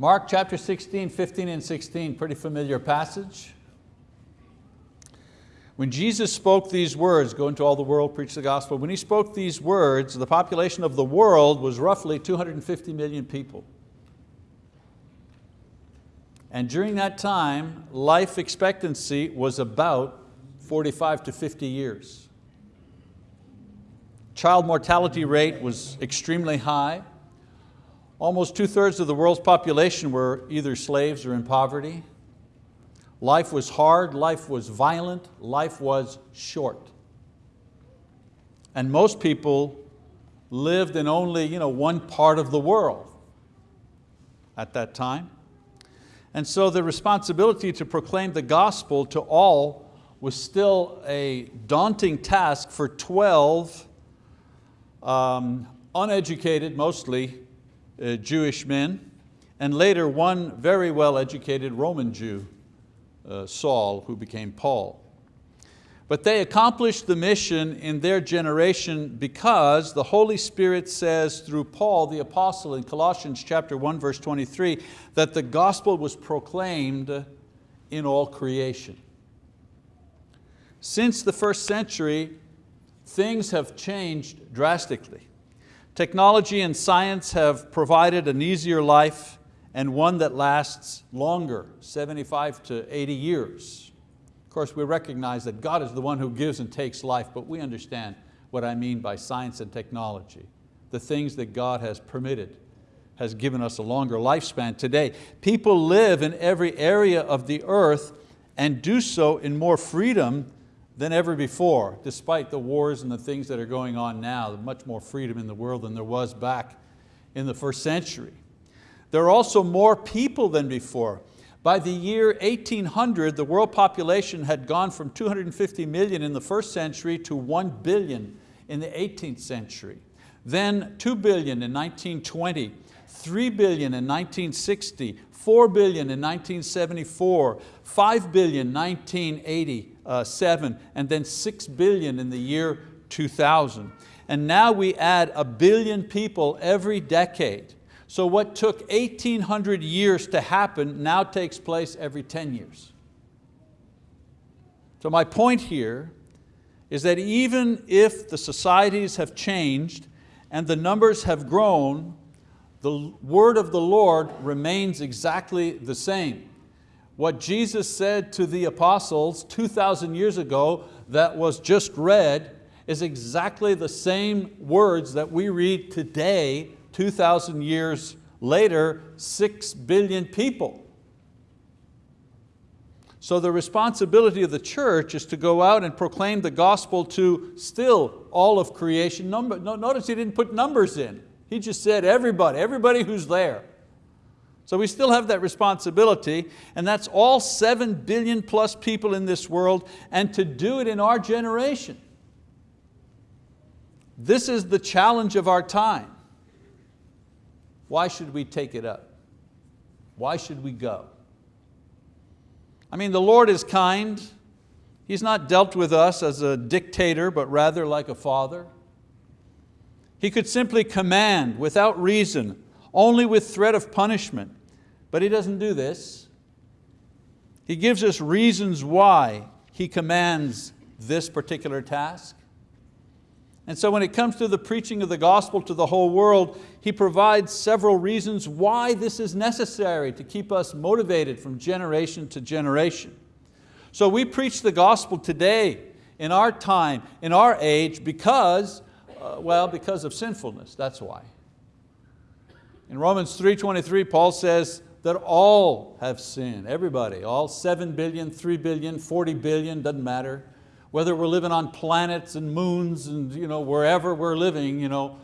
Mark chapter 16, 15 and 16, pretty familiar passage. When Jesus spoke these words, go into all the world, preach the gospel, when He spoke these words, the population of the world was roughly 250 million people. And during that time, life expectancy was about 45 to 50 years. Child mortality rate was extremely high. Almost two thirds of the world's population were either slaves or in poverty. Life was hard, life was violent, life was short. And most people lived in only you know, one part of the world at that time. And so the responsibility to proclaim the gospel to all was still a daunting task for 12 um, uneducated, mostly uh, Jewish men, and later one very well educated Roman Jew, uh, Saul, who became Paul. But they accomplished the mission in their generation because the Holy Spirit says through Paul the apostle in Colossians chapter 1 verse 23 that the gospel was proclaimed in all creation. Since the first century, things have changed drastically. Technology and science have provided an easier life and one that lasts longer, 75 to 80 years. Of course, we recognize that God is the one who gives and takes life, but we understand what I mean by science and technology. The things that God has permitted has given us a longer lifespan today. People live in every area of the earth and do so in more freedom than ever before, despite the wars and the things that are going on now, much more freedom in the world than there was back in the first century. There are also more people than before. By the year 1800, the world population had gone from 250 million in the first century to 1 billion in the 18th century. Then 2 billion in 1920, 3 billion in 1960, 4 billion in 1974, 5 billion 1987, and then 6 billion in the year 2000. And now we add a billion people every decade. So what took 1800 years to happen now takes place every 10 years. So my point here is that even if the societies have changed and the numbers have grown, the word of the Lord remains exactly the same. What Jesus said to the apostles 2,000 years ago that was just read is exactly the same words that we read today 2,000 years later, six billion people. So the responsibility of the church is to go out and proclaim the gospel to still all of creation. Number, notice he didn't put numbers in. He just said everybody, everybody who's there. So we still have that responsibility and that's all seven billion plus people in this world and to do it in our generation. This is the challenge of our time. Why should we take it up? Why should we go? I mean, the Lord is kind. He's not dealt with us as a dictator, but rather like a father. He could simply command without reason, only with threat of punishment, but He doesn't do this. He gives us reasons why He commands this particular task. And so when it comes to the preaching of the gospel to the whole world, he provides several reasons why this is necessary to keep us motivated from generation to generation. So we preach the gospel today, in our time, in our age, because, uh, well, because of sinfulness, that's why. In Romans 3.23, Paul says that all have sinned, everybody, all 7 billion, 3 billion, 40 billion, doesn't matter whether we're living on planets and moons and you know, wherever we're living, you know,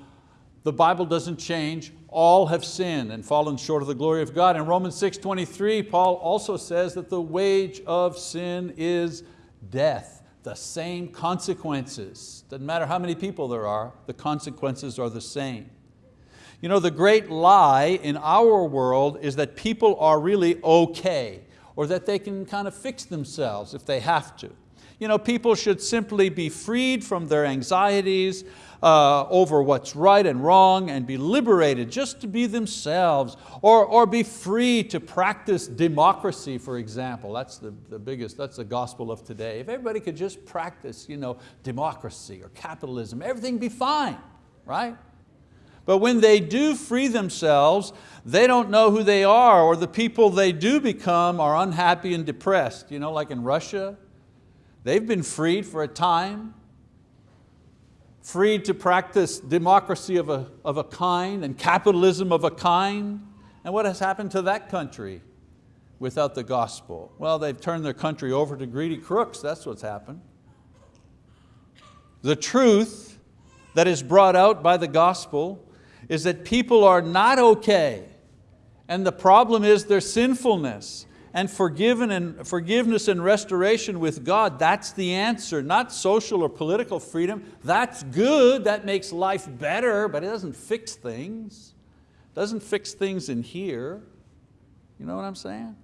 the Bible doesn't change. All have sinned and fallen short of the glory of God. In Romans 6.23, Paul also says that the wage of sin is death, the same consequences. Doesn't matter how many people there are, the consequences are the same. You know, the great lie in our world is that people are really okay or that they can kind of fix themselves if they have to. You know, people should simply be freed from their anxieties uh, over what's right and wrong and be liberated just to be themselves or, or be free to practice democracy, for example. That's the, the biggest, that's the gospel of today. If everybody could just practice you know, democracy or capitalism, everything be fine, right? But when they do free themselves, they don't know who they are or the people they do become are unhappy and depressed. You know, like in Russia, they've been freed for a time, freed to practice democracy of a, of a kind and capitalism of a kind. And what has happened to that country without the gospel? Well, they've turned their country over to greedy crooks, that's what's happened. The truth that is brought out by the gospel is that people are not okay and the problem is their sinfulness and forgiven and forgiveness and restoration with God, that's the answer, not social or political freedom. That's good, that makes life better, but it doesn't fix things. It doesn't fix things in here. You know what I'm saying?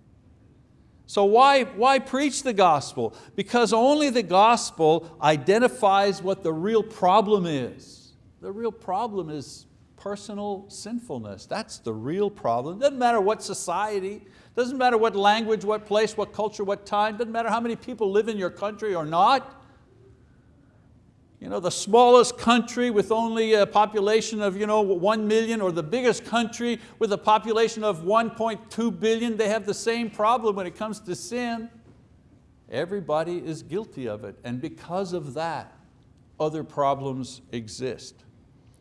So why, why preach the gospel? Because only the gospel identifies what the real problem is. The real problem is personal sinfulness. That's the real problem. Doesn't matter what society, doesn't matter what language, what place, what culture, what time, doesn't matter how many people live in your country or not. You know, the smallest country with only a population of you know, 1 million or the biggest country with a population of 1.2 billion, they have the same problem when it comes to sin. Everybody is guilty of it and because of that, other problems exist.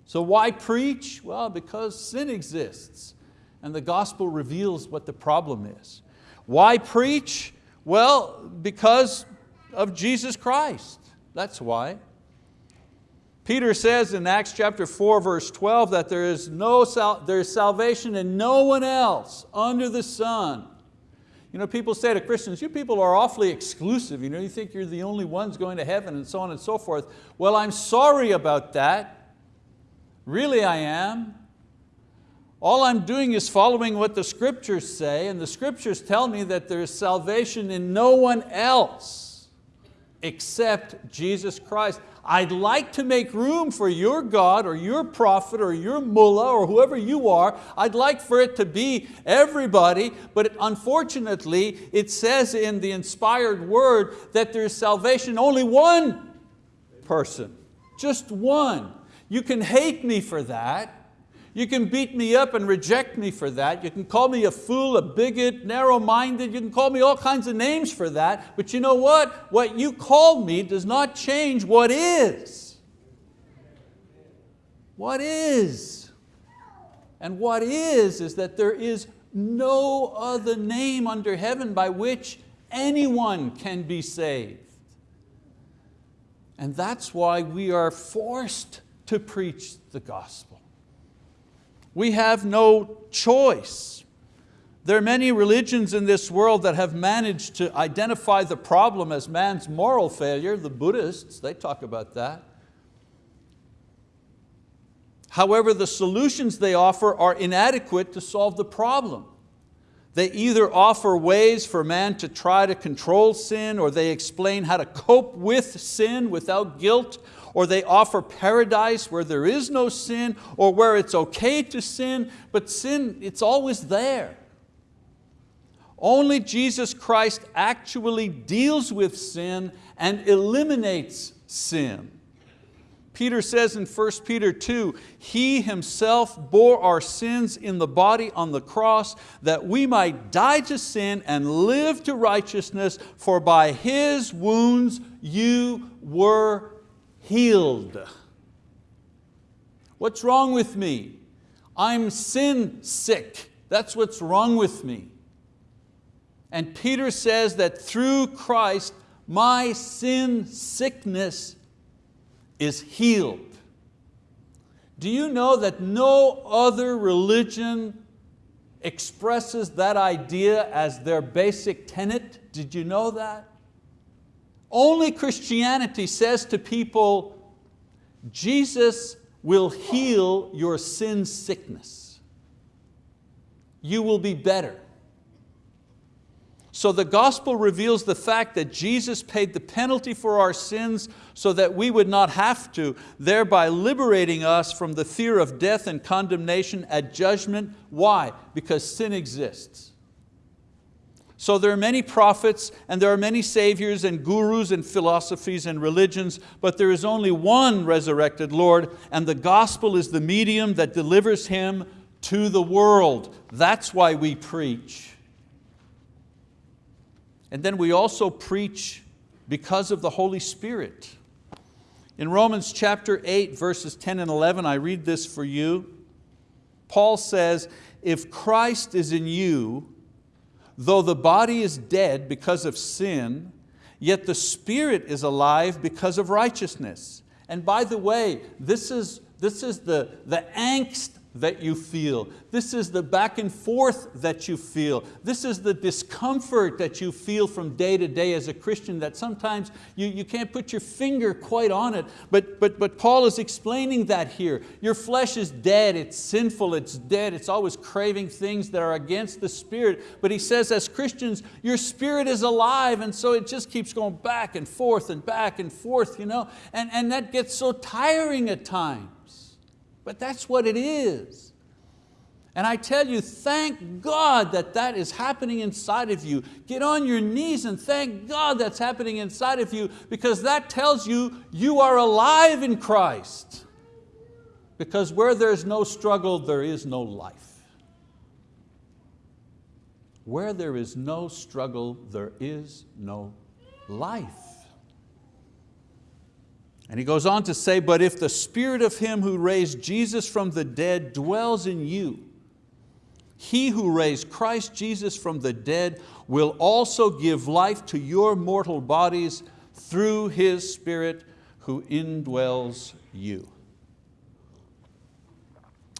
So why preach? Well, because sin exists and the gospel reveals what the problem is. Why preach? Well, because of Jesus Christ, that's why. Peter says in Acts chapter 4 verse 12 that there is, no sal there is salvation in no one else under the sun. You know, people say to Christians, you people are awfully exclusive. You, know, you think you're the only ones going to heaven and so on and so forth. Well, I'm sorry about that. Really I am. All I'm doing is following what the scriptures say and the scriptures tell me that there is salvation in no one else except Jesus Christ. I'd like to make room for your God or your prophet or your mullah or whoever you are. I'd like for it to be everybody, but unfortunately it says in the inspired word that there's salvation only one person, just one. You can hate me for that. You can beat me up and reject me for that. You can call me a fool, a bigot, narrow-minded. You can call me all kinds of names for that. But you know what? What you called me does not change what is. What is? And what is, is that there is no other name under heaven by which anyone can be saved. And that's why we are forced to preach the gospel. We have no choice. There are many religions in this world that have managed to identify the problem as man's moral failure. The Buddhists, they talk about that. However, the solutions they offer are inadequate to solve the problem. They either offer ways for man to try to control sin or they explain how to cope with sin without guilt or they offer paradise where there is no sin, or where it's okay to sin, but sin, it's always there. Only Jesus Christ actually deals with sin and eliminates sin. Peter says in 1 Peter 2, He Himself bore our sins in the body on the cross that we might die to sin and live to righteousness, for by His wounds you were healed. What's wrong with me? I'm sin sick. That's what's wrong with me. And Peter says that through Christ, my sin sickness is healed. Do you know that no other religion expresses that idea as their basic tenet? Did you know that? Only Christianity says to people, Jesus will heal your sin sickness. You will be better. So the gospel reveals the fact that Jesus paid the penalty for our sins so that we would not have to, thereby liberating us from the fear of death and condemnation at judgment. Why? Because sin exists. So there are many prophets and there are many saviors and gurus and philosophies and religions, but there is only one resurrected Lord and the gospel is the medium that delivers Him to the world. That's why we preach. And then we also preach because of the Holy Spirit. In Romans chapter 8, verses 10 and 11, I read this for you. Paul says, if Christ is in you, though the body is dead because of sin, yet the spirit is alive because of righteousness. And by the way, this is, this is the, the angst that you feel. This is the back and forth that you feel. This is the discomfort that you feel from day to day as a Christian that sometimes you, you can't put your finger quite on it, but, but, but Paul is explaining that here. Your flesh is dead, it's sinful, it's dead, it's always craving things that are against the spirit. But he says as Christians, your spirit is alive and so it just keeps going back and forth and back and forth, you know? and, and that gets so tiring at times. But that's what it is. And I tell you, thank God that that is happening inside of you. Get on your knees and thank God that's happening inside of you because that tells you you are alive in Christ. Because where there's no struggle, there is no life. Where there is no struggle, there is no life. And he goes on to say, but if the spirit of him who raised Jesus from the dead dwells in you, he who raised Christ Jesus from the dead will also give life to your mortal bodies through His Spirit who indwells you.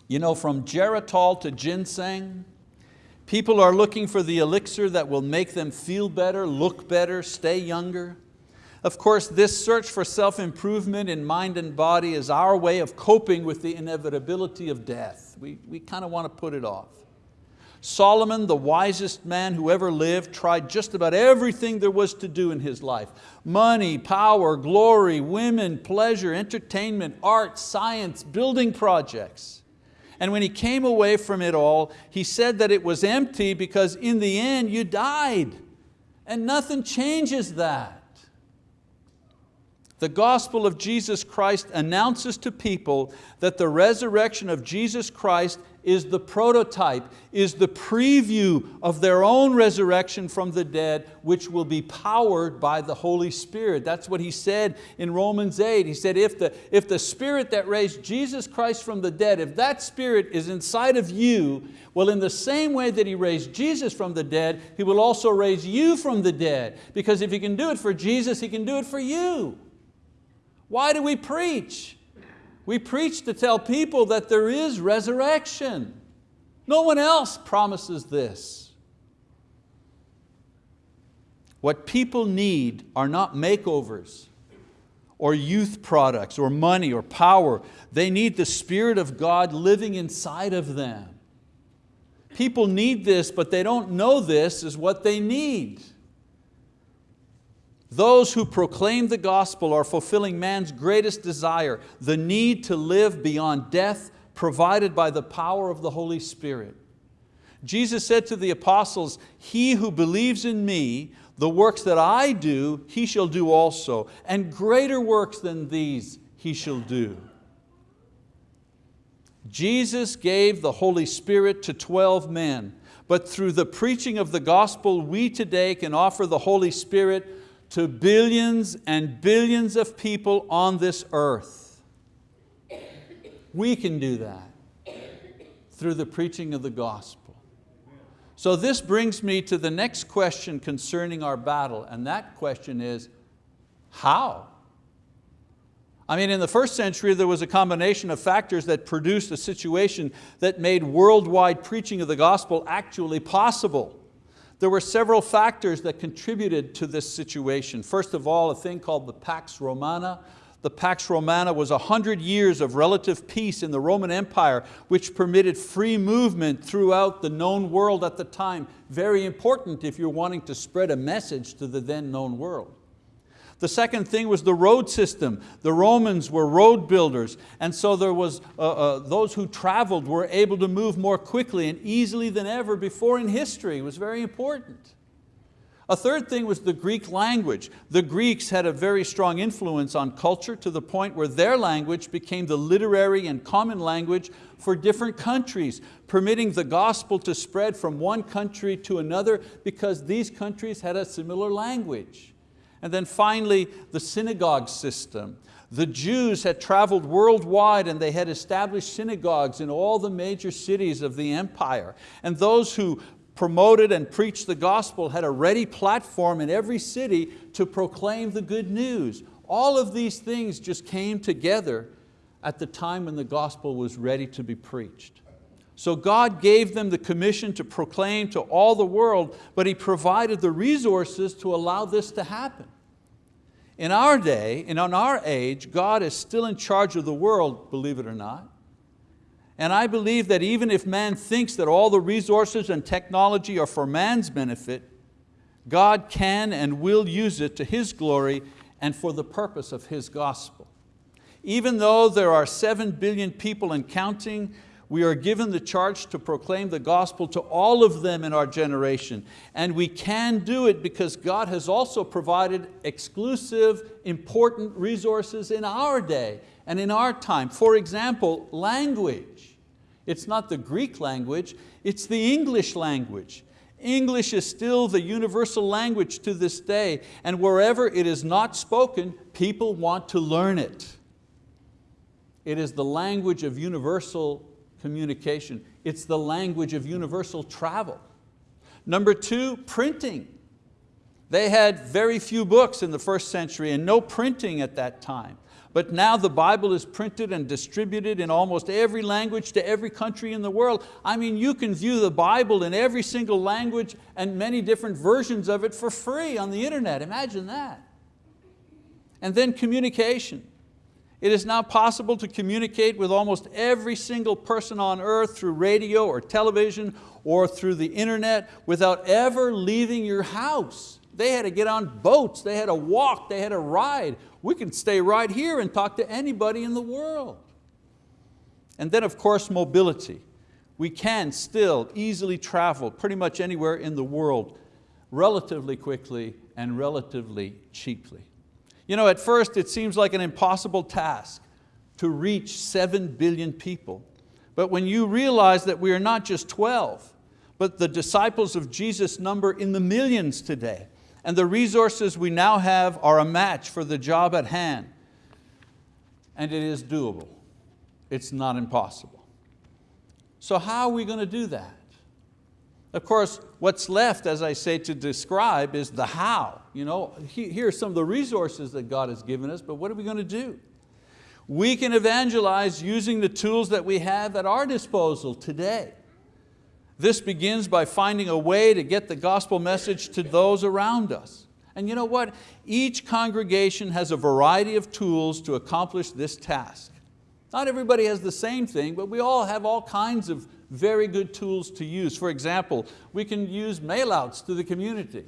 You know, from Geritol to ginseng, people are looking for the elixir that will make them feel better, look better, stay younger. Of course, this search for self-improvement in mind and body is our way of coping with the inevitability of death. We, we kind of want to put it off. Solomon, the wisest man who ever lived, tried just about everything there was to do in his life. Money, power, glory, women, pleasure, entertainment, art, science, building projects. And when he came away from it all, he said that it was empty because in the end you died. And nothing changes that. The gospel of Jesus Christ announces to people that the resurrection of Jesus Christ is the prototype, is the preview of their own resurrection from the dead, which will be powered by the Holy Spirit. That's what he said in Romans 8. He said, if the, if the Spirit that raised Jesus Christ from the dead, if that Spirit is inside of you, well, in the same way that He raised Jesus from the dead, He will also raise you from the dead. Because if He can do it for Jesus, He can do it for you. Why do we preach? We preach to tell people that there is resurrection. No one else promises this. What people need are not makeovers or youth products or money or power. They need the Spirit of God living inside of them. People need this, but they don't know this is what they need. Those who proclaim the gospel are fulfilling man's greatest desire, the need to live beyond death provided by the power of the Holy Spirit. Jesus said to the apostles, he who believes in me, the works that I do, he shall do also, and greater works than these he shall do. Jesus gave the Holy Spirit to 12 men, but through the preaching of the gospel, we today can offer the Holy Spirit to billions and billions of people on this earth. We can do that through the preaching of the gospel. So this brings me to the next question concerning our battle, and that question is, how? I mean, in the first century, there was a combination of factors that produced a situation that made worldwide preaching of the gospel actually possible. There were several factors that contributed to this situation. First of all, a thing called the Pax Romana, The Pax Romana was a hundred years of relative peace in the Roman Empire, which permitted free movement throughout the known world at the time. Very important if you're wanting to spread a message to the then known world. The second thing was the road system. The Romans were road builders, and so there was, uh, uh, those who traveled were able to move more quickly and easily than ever before in history. It was very important. A third thing was the Greek language. The Greeks had a very strong influence on culture to the point where their language became the literary and common language for different countries, permitting the gospel to spread from one country to another because these countries had a similar language. And then finally, the synagogue system. The Jews had traveled worldwide and they had established synagogues in all the major cities of the empire. And those who promoted and preached the gospel had a ready platform in every city to proclaim the good news. All of these things just came together at the time when the gospel was ready to be preached. So God gave them the commission to proclaim to all the world, but He provided the resources to allow this to happen. In our day, and on our age, God is still in charge of the world, believe it or not. And I believe that even if man thinks that all the resources and technology are for man's benefit, God can and will use it to His glory and for the purpose of His gospel. Even though there are seven billion people and counting, we are given the charge to proclaim the gospel to all of them in our generation. And we can do it because God has also provided exclusive, important resources in our day and in our time. For example, language. It's not the Greek language, it's the English language. English is still the universal language to this day, and wherever it is not spoken, people want to learn it. It is the language of universal communication. It's the language of universal travel. Number two, printing. They had very few books in the first century and no printing at that time. But now the Bible is printed and distributed in almost every language to every country in the world. I mean, you can view the Bible in every single language and many different versions of it for free on the internet. Imagine that. And then communication. It is now possible to communicate with almost every single person on earth through radio or television or through the internet without ever leaving your house. They had to get on boats, they had to walk, they had to ride. We can stay right here and talk to anybody in the world. And then of course mobility. We can still easily travel pretty much anywhere in the world relatively quickly and relatively cheaply. You know, at first it seems like an impossible task to reach seven billion people. But when you realize that we are not just 12, but the disciples of Jesus number in the millions today, and the resources we now have are a match for the job at hand, and it is doable. It's not impossible. So how are we going to do that? Of course, what's left, as I say, to describe is the how. You know, here are some of the resources that God has given us, but what are we going to do? We can evangelize using the tools that we have at our disposal today. This begins by finding a way to get the gospel message to those around us. And you know what? Each congregation has a variety of tools to accomplish this task. Not everybody has the same thing, but we all have all kinds of very good tools to use. For example, we can use mailouts to the community.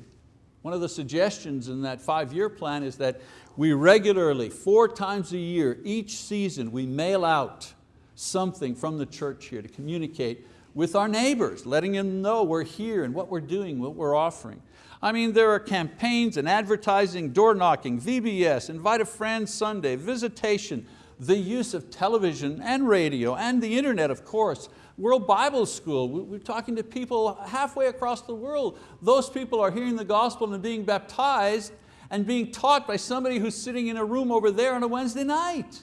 One of the suggestions in that five-year plan is that we regularly, four times a year, each season, we mail out something from the church here to communicate with our neighbors, letting them know we're here and what we're doing, what we're offering. I mean, there are campaigns and advertising, door knocking, VBS, invite a friend Sunday, visitation, the use of television and radio and the internet, of course, World Bible School, we're talking to people halfway across the world. Those people are hearing the gospel and being baptized and being taught by somebody who's sitting in a room over there on a Wednesday night.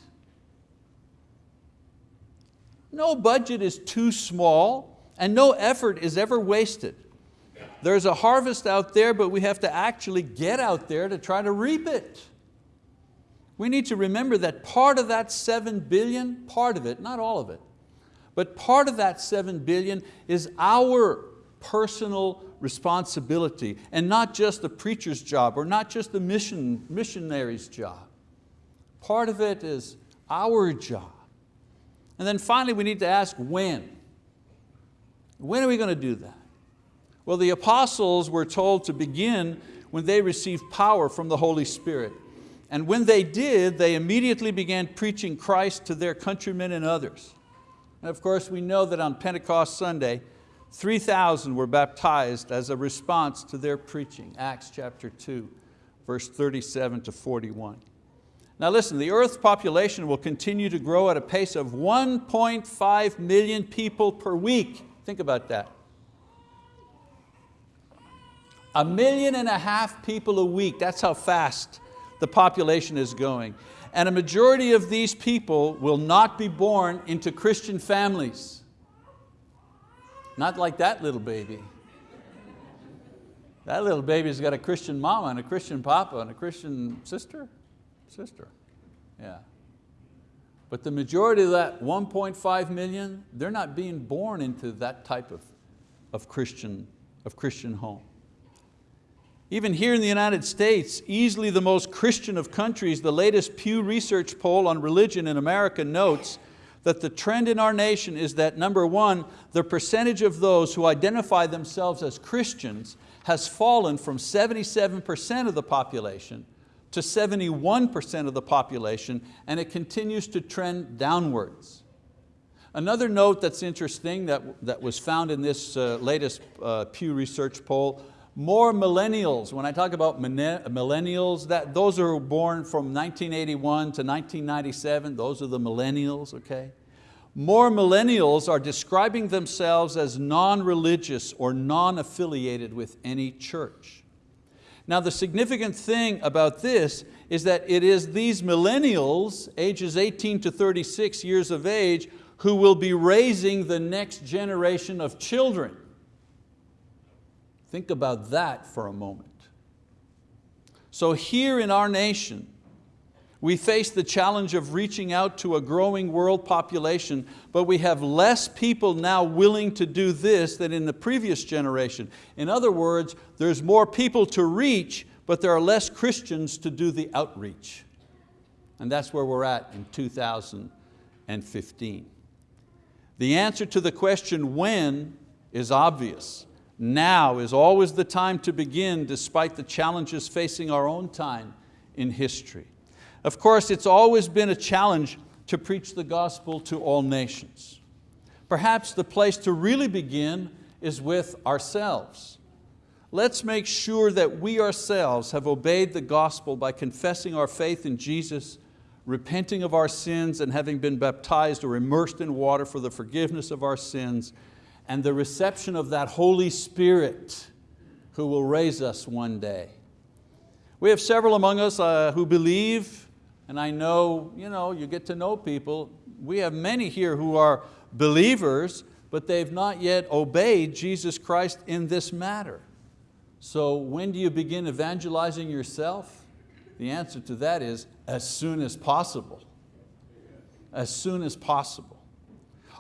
No budget is too small and no effort is ever wasted. There's a harvest out there, but we have to actually get out there to try to reap it. We need to remember that part of that seven billion, part of it, not all of it, but part of that seven billion is our personal responsibility and not just the preacher's job or not just the mission, missionary's job. Part of it is our job. And then finally we need to ask when. When are we going to do that? Well, the apostles were told to begin when they received power from the Holy Spirit. And when they did, they immediately began preaching Christ to their countrymen and others. And of course, we know that on Pentecost Sunday, 3,000 were baptized as a response to their preaching, Acts chapter 2, verse 37 to 41. Now listen, the earth's population will continue to grow at a pace of 1.5 million people per week. Think about that. A million and a half people a week, that's how fast the population is going. And a majority of these people will not be born into Christian families. Not like that little baby. That little baby's got a Christian mama and a Christian papa and a Christian sister, sister, yeah. But the majority of that 1.5 million, they're not being born into that type of, of, Christian, of Christian home. Even here in the United States, easily the most Christian of countries, the latest Pew Research poll on religion in America notes that the trend in our nation is that number one, the percentage of those who identify themselves as Christians has fallen from 77% of the population to 71% of the population and it continues to trend downwards. Another note that's interesting that, that was found in this uh, latest uh, Pew Research poll more millennials, when I talk about millennials, that, those are born from 1981 to 1997, those are the millennials, okay? More millennials are describing themselves as non-religious or non-affiliated with any church. Now the significant thing about this is that it is these millennials, ages 18 to 36 years of age, who will be raising the next generation of children. Think about that for a moment. So here in our nation, we face the challenge of reaching out to a growing world population, but we have less people now willing to do this than in the previous generation. In other words, there's more people to reach, but there are less Christians to do the outreach. And that's where we're at in 2015. The answer to the question when is obvious. Now is always the time to begin despite the challenges facing our own time in history. Of course, it's always been a challenge to preach the gospel to all nations. Perhaps the place to really begin is with ourselves. Let's make sure that we ourselves have obeyed the gospel by confessing our faith in Jesus, repenting of our sins and having been baptized or immersed in water for the forgiveness of our sins and the reception of that Holy Spirit who will raise us one day. We have several among us uh, who believe, and I know, you know, you get to know people. We have many here who are believers, but they've not yet obeyed Jesus Christ in this matter. So when do you begin evangelizing yourself? The answer to that is as soon as possible. As soon as possible.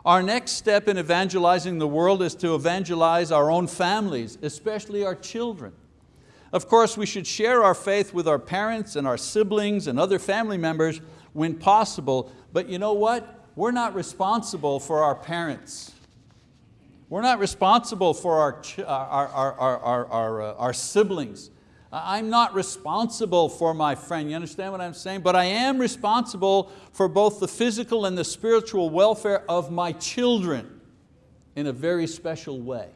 Our next step in evangelizing the world is to evangelize our own families, especially our children. Of course, we should share our faith with our parents and our siblings and other family members when possible, but you know what? We're not responsible for our parents. We're not responsible for our, our, our, our, our, uh, siblings. I'm not responsible for my friend, you understand what I'm saying? But I am responsible for both the physical and the spiritual welfare of my children in a very special way.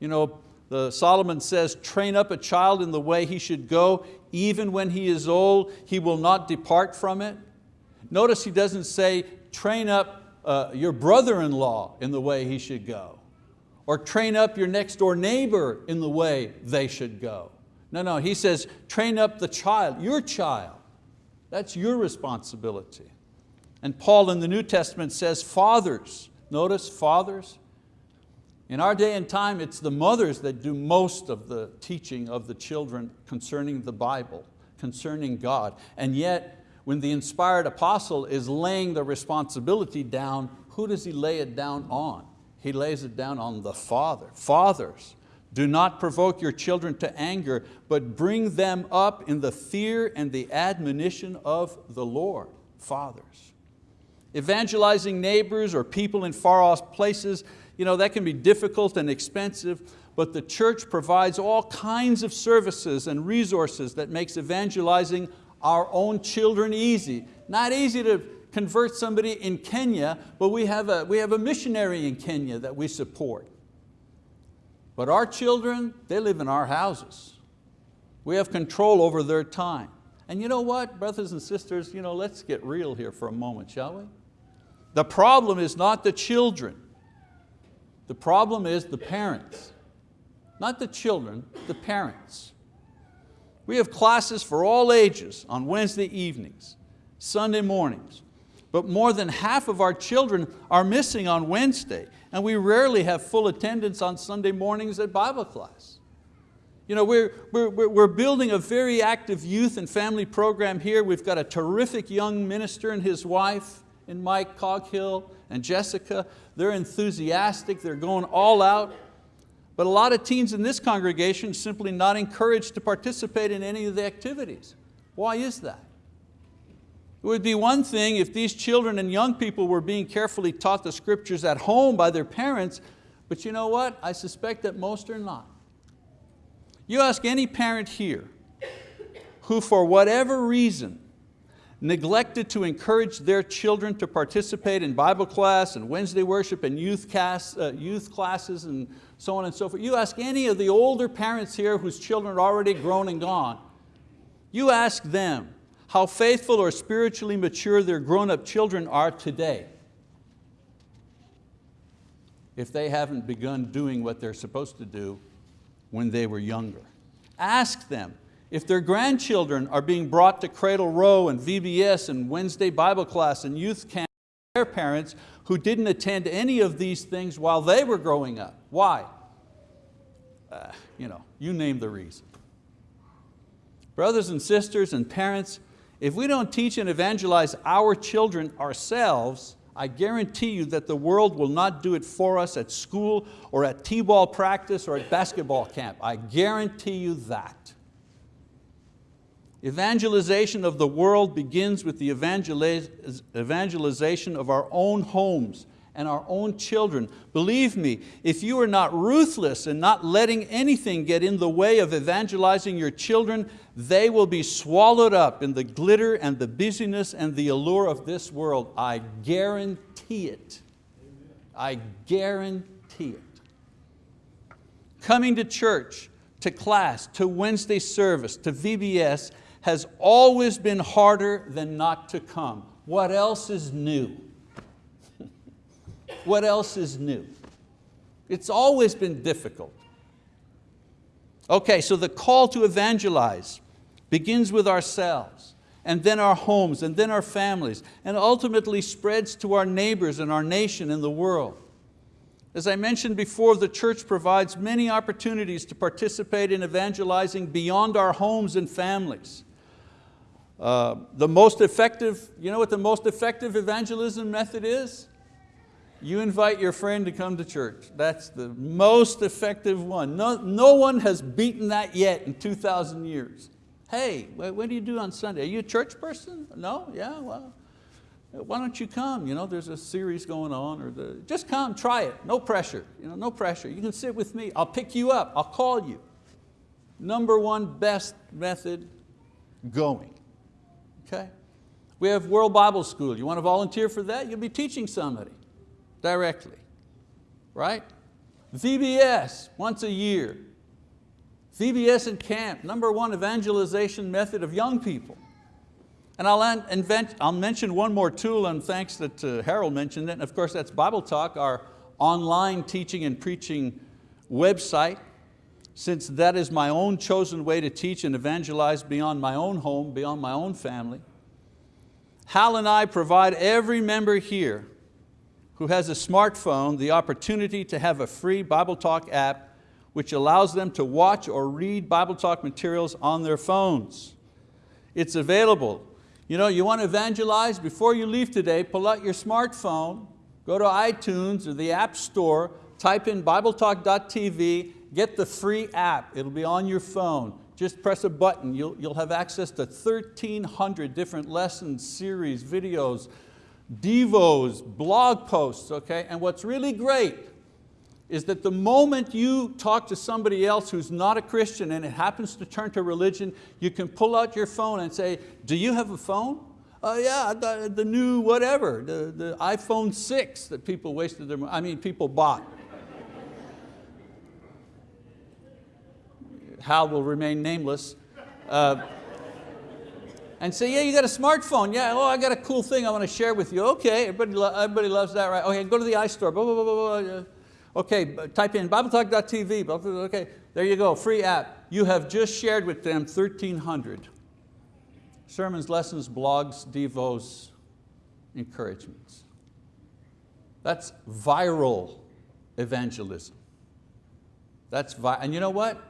You know, the, Solomon says, train up a child in the way he should go, even when he is old, he will not depart from it. Notice he doesn't say, train up uh, your brother-in-law in the way he should go, or train up your next door neighbor in the way they should go. No, no, he says, train up the child, your child. That's your responsibility. And Paul in the New Testament says, fathers, notice fathers. In our day and time, it's the mothers that do most of the teaching of the children concerning the Bible, concerning God. And yet, when the inspired apostle is laying the responsibility down, who does he lay it down on? He lays it down on the father. Fathers, Do not provoke your children to anger, but bring them up in the fear and the admonition of the Lord. Fathers. Evangelizing neighbors or people in far off places, you know, that can be difficult and expensive, but the church provides all kinds of services and resources that makes evangelizing our own children easy. Not easy to convert somebody in Kenya, but we have a, we have a missionary in Kenya that we support. But our children, they live in our houses. We have control over their time. And you know what, brothers and sisters, you know, let's get real here for a moment, shall we? The problem is not the children. The problem is the parents. Not the children, the parents. We have classes for all ages on Wednesday evenings, Sunday mornings, but more than half of our children are missing on Wednesday and we rarely have full attendance on Sunday mornings at Bible class. You know, we're, we're, we're building a very active youth and family program here. We've got a terrific young minister and his wife in Mike Coghill and Jessica. They're enthusiastic, they're going all out. But a lot of teens in this congregation simply not encouraged to participate in any of the activities. Why is that? It would be one thing if these children and young people were being carefully taught the scriptures at home by their parents, but you know what? I suspect that most are not. You ask any parent here who for whatever reason neglected to encourage their children to participate in Bible class and Wednesday worship and youth, uh, youth classes and so on and so forth. You ask any of the older parents here whose children are already grown and gone, you ask them, how faithful or spiritually mature their grown-up children are today if they haven't begun doing what they're supposed to do when they were younger. Ask them if their grandchildren are being brought to Cradle Roll and VBS and Wednesday Bible class and youth camp their parents who didn't attend any of these things while they were growing up. Why? Uh, you, know, you name the reason. Brothers and sisters and parents, if we don't teach and evangelize our children ourselves, I guarantee you that the world will not do it for us at school or at t-ball practice or at basketball camp. I guarantee you that. Evangelization of the world begins with the evangelization of our own homes and our own children. Believe me, if you are not ruthless and not letting anything get in the way of evangelizing your children, they will be swallowed up in the glitter and the busyness and the allure of this world. I guarantee it. I guarantee it. Coming to church, to class, to Wednesday service, to VBS has always been harder than not to come. What else is new? What else is new? It's always been difficult. Okay, so the call to evangelize begins with ourselves and then our homes and then our families and ultimately spreads to our neighbors and our nation and the world. As I mentioned before, the church provides many opportunities to participate in evangelizing beyond our homes and families. Uh, the most effective, you know what the most effective evangelism method is? You invite your friend to come to church. That's the most effective one. No, no one has beaten that yet in 2,000 years. Hey, what do you do on Sunday? Are you a church person? No? Yeah, well, why don't you come? You know, there's a series going on. Or the, just come, try it, no pressure. You know, no pressure. You can sit with me. I'll pick you up, I'll call you. Number one best method, going. Okay? We have World Bible School. You want to volunteer for that? You'll be teaching somebody directly, right? VBS, once a year. VBS and camp, number one evangelization method of young people. And I'll, invent, I'll mention one more tool and thanks that uh, Harold mentioned it. And of course that's Bible Talk, our online teaching and preaching website. Since that is my own chosen way to teach and evangelize beyond my own home, beyond my own family. Hal and I provide every member here who has a smartphone the opportunity to have a free Bible Talk app which allows them to watch or read Bible Talk materials on their phones. It's available. You know, you want to evangelize, before you leave today, pull out your smartphone, go to iTunes or the App Store, type in BibleTalk.tv get the free app. It'll be on your phone. Just press a button. You'll, you'll have access to 1,300 different lessons, series, videos, devos, blog posts, okay? And what's really great is that the moment you talk to somebody else who's not a Christian and it happens to turn to religion, you can pull out your phone and say, do you have a phone? Oh yeah, got the new whatever, the, the iPhone 6 that people wasted their, I mean people bought. Hal will remain nameless. Uh, and say, yeah, you got a smartphone. Yeah, oh, I got a cool thing I want to share with you. Okay, everybody, lo everybody loves that, right? Okay, go to the iStore. Blah, blah, blah, blah. okay, type in BibleTalk.tv. Okay, there you go, free app. You have just shared with them 1,300 sermons, lessons, blogs, devos, encouragements. That's viral evangelism. That's vi and you know what?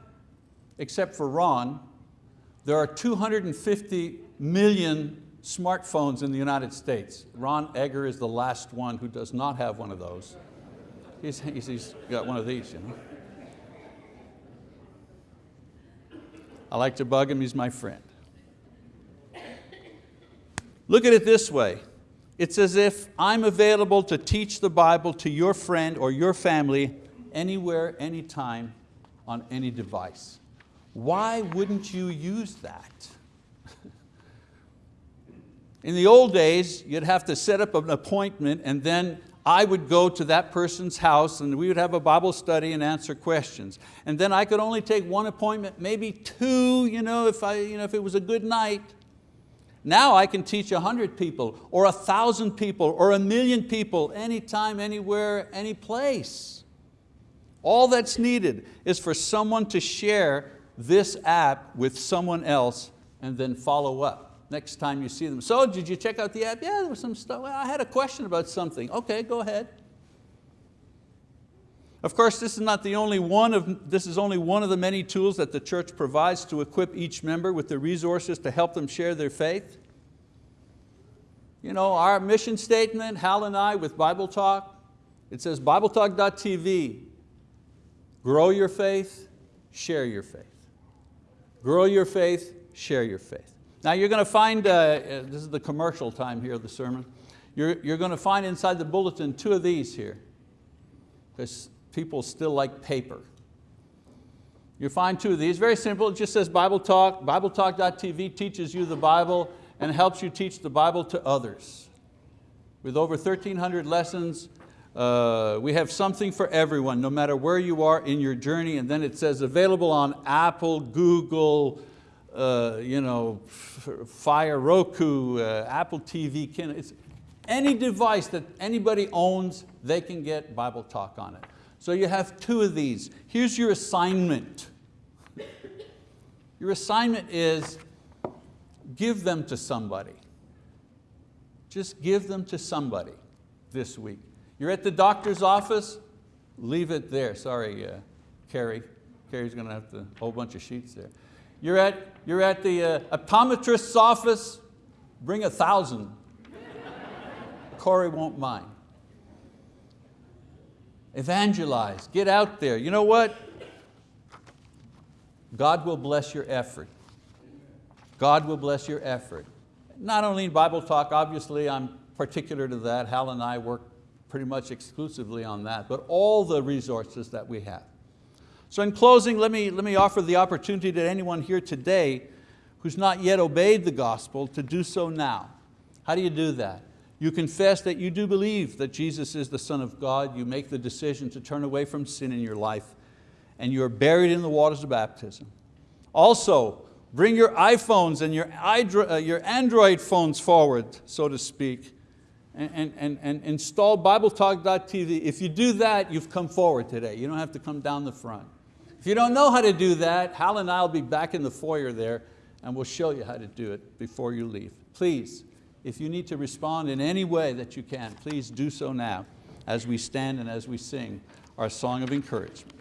Except for Ron, there are 250 million smartphones in the United States. Ron Egger is the last one who does not have one of those. He's, he's, he's got one of these. You know? I like to bug him, he's my friend. Look at it this way. It's as if I'm available to teach the Bible to your friend or your family anywhere, anytime, on any device. Why wouldn't you use that? In the old days, you'd have to set up an appointment and then I would go to that person's house and we would have a Bible study and answer questions. And then I could only take one appointment, maybe two, you know, if, I, you know, if it was a good night. Now I can teach a hundred people or a thousand people or a million people anytime, anywhere, any place. All that's needed is for someone to share this app with someone else and then follow up next time you see them. So did you check out the app? Yeah, there was some stuff. Well, I had a question about something. Okay, go ahead. Of course, this is not the only one of, this is only one of the many tools that the church provides to equip each member with the resources to help them share their faith. You know, our mission statement, Hal and I with Bible Talk, it says BibleTalk.tv, grow your faith, share your faith. Grow your faith, share your faith. Now you're going to find, uh, uh, this is the commercial time here of the sermon, you're, you're going to find inside the bulletin two of these here, because people still like paper. You find two of these, very simple, it just says Bible Talk, BibleTalk.tv teaches you the Bible and helps you teach the Bible to others. With over 1,300 lessons, uh, we have something for everyone, no matter where you are in your journey, and then it says available on Apple, Google, uh, you know, Fire Roku, uh, Apple TV, Kindle. It's any device that anybody owns, they can get Bible Talk on it. So you have two of these. Here's your assignment. Your assignment is give them to somebody. Just give them to somebody this week. You're at the doctor's office, leave it there. Sorry, uh, Carrie. Carrie's going to have a whole bunch of sheets there. You're at, you're at the uh, optometrist's office, bring a thousand. Corey won't mind. Evangelize, get out there. You know what? God will bless your effort. God will bless your effort. Not only in Bible talk, obviously I'm particular to that. Hal and I work pretty much exclusively on that, but all the resources that we have. So in closing, let me, let me offer the opportunity to anyone here today who's not yet obeyed the gospel to do so now. How do you do that? You confess that you do believe that Jesus is the Son of God. You make the decision to turn away from sin in your life and you're buried in the waters of baptism. Also, bring your iPhones and your, uh, your Android phones forward, so to speak, and, and, and install BibleTalk.tv. If you do that, you've come forward today. You don't have to come down the front. If you don't know how to do that, Hal and I will be back in the foyer there and we'll show you how to do it before you leave. Please, if you need to respond in any way that you can, please do so now as we stand and as we sing our song of encouragement.